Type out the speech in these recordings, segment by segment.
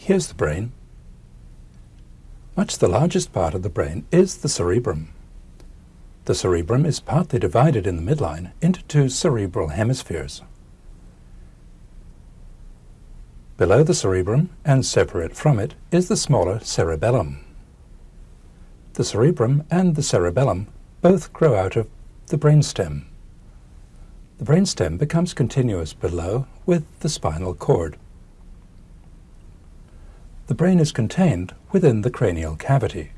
Here's the brain. Much the largest part of the brain is the cerebrum. The cerebrum is partly divided in the midline into two cerebral hemispheres. Below the cerebrum and separate from it is the smaller cerebellum. The cerebrum and the cerebellum both grow out of the brainstem. The brainstem becomes continuous below with the spinal cord. The brain is contained within the cranial cavity.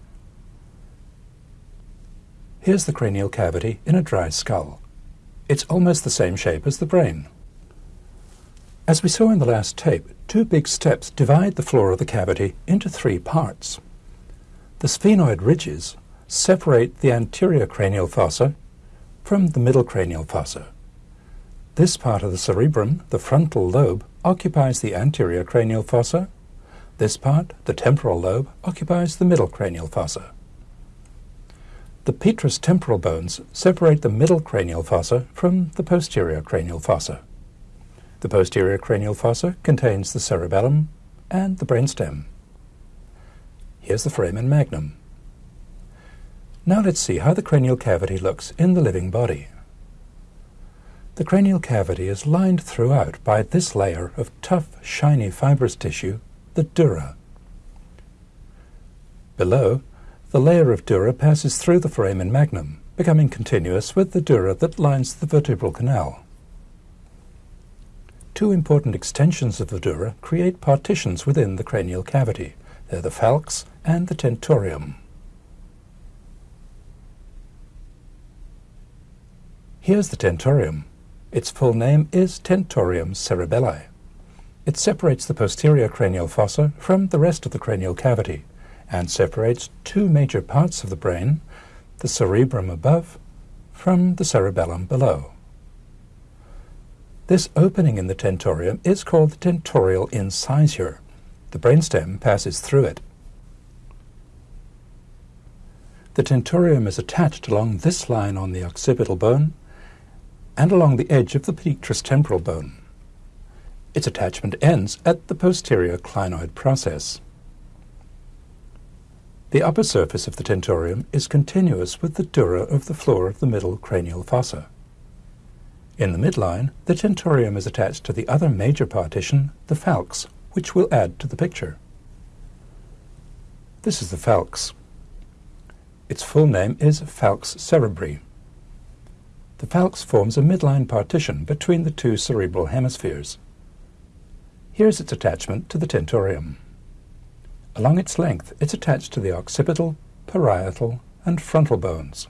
Here's the cranial cavity in a dry skull. It's almost the same shape as the brain. As we saw in the last tape, two big steps divide the floor of the cavity into three parts. The sphenoid ridges separate the anterior cranial fossa from the middle cranial fossa. This part of the cerebrum, the frontal lobe, occupies the anterior cranial fossa. This part, the temporal lobe, occupies the middle cranial fossa. The petrous temporal bones separate the middle cranial fossa from the posterior cranial fossa. The posterior cranial fossa contains the cerebellum and the brainstem. Here's the foramen magnum. Now let's see how the cranial cavity looks in the living body. The cranial cavity is lined throughout by this layer of tough, shiny fibrous tissue, the dura. Below, the layer of dura passes through the foramen magnum, becoming continuous with the dura that lines the vertebral canal. Two important extensions of the dura create partitions within the cranial cavity. They're the falx and the tentorium. Here's the tentorium. Its full name is Tentorium cerebelli. It separates the posterior cranial fossa from the rest of the cranial cavity and separates two major parts of the brain, the cerebrum above from the cerebellum below. This opening in the tentorium is called the tentorial incisure. The brainstem passes through it. The tentorium is attached along this line on the occipital bone and along the edge of the petrous temporal bone. Its attachment ends at the posterior clinoid process. The upper surface of the tentorium is continuous with the dura of the floor of the middle cranial fossa. In the midline, the tentorium is attached to the other major partition, the falx, which we'll add to the picture. This is the falx. Its full name is falx cerebri. The falx forms a midline partition between the two cerebral hemispheres. Here's its attachment to the tentorium. Along its length, it's attached to the occipital, parietal, and frontal bones.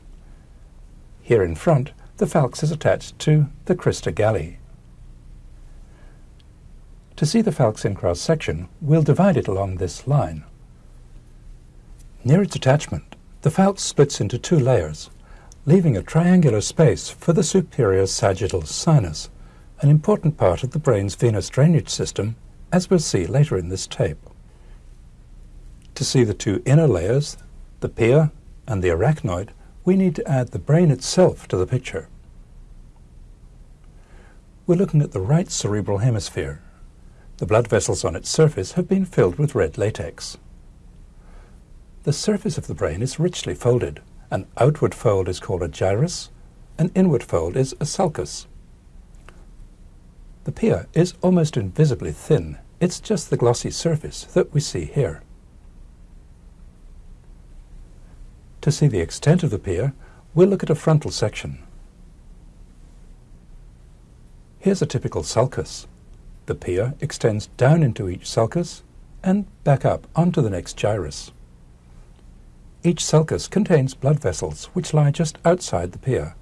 Here in front, the falx is attached to the crista galli. To see the falx in cross-section, we'll divide it along this line. Near its attachment, the falx splits into two layers, leaving a triangular space for the superior sagittal sinus, an important part of the brain's venous drainage system, as we'll see later in this tape. To see the two inner layers, the pia and the arachnoid, we need to add the brain itself to the picture. We're looking at the right cerebral hemisphere. The blood vessels on its surface have been filled with red latex. The surface of the brain is richly folded, an outward fold is called a gyrus, an inward fold is a sulcus. The pia is almost invisibly thin. It's just the glossy surface that we see here. To see the extent of the pia, we'll look at a frontal section. Here's a typical sulcus. The pia extends down into each sulcus and back up onto the next gyrus. Each sulcus contains blood vessels which lie just outside the pia.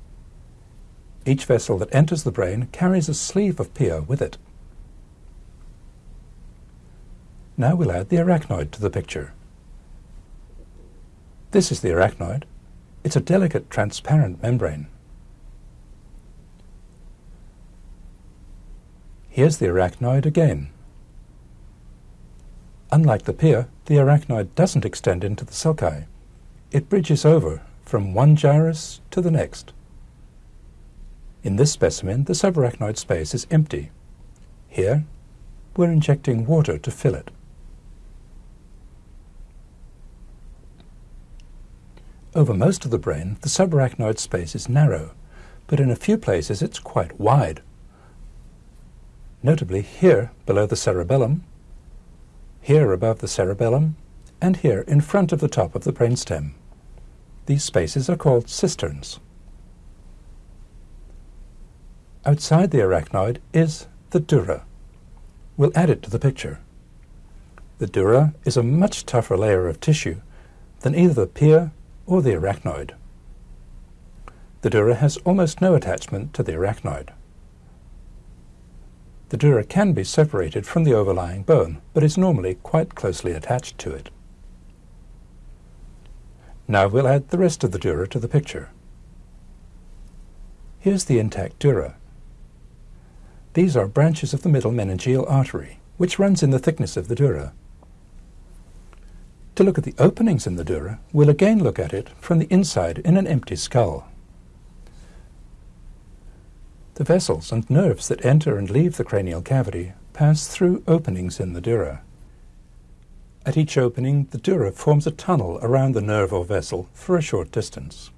Each vessel that enters the brain carries a sleeve of pia with it. Now we'll add the arachnoid to the picture. This is the arachnoid. It's a delicate transparent membrane. Here's the arachnoid again. Unlike the pia, the arachnoid doesn't extend into the sulci it bridges over from one gyrus to the next. In this specimen, the subarachnoid space is empty. Here, we're injecting water to fill it. Over most of the brain, the subarachnoid space is narrow, but in a few places it's quite wide. Notably here, below the cerebellum, here above the cerebellum, and here in front of the top of the brainstem. These spaces are called cisterns. Outside the arachnoid is the dura. We'll add it to the picture. The dura is a much tougher layer of tissue than either the pia or the arachnoid. The dura has almost no attachment to the arachnoid. The dura can be separated from the overlying bone, but is normally quite closely attached to it. Now we'll add the rest of the dura to the picture. Here's the intact dura. These are branches of the middle meningeal artery, which runs in the thickness of the dura. To look at the openings in the dura, we'll again look at it from the inside in an empty skull. The vessels and nerves that enter and leave the cranial cavity pass through openings in the dura. At each opening, the dura forms a tunnel around the nerve or vessel for a short distance.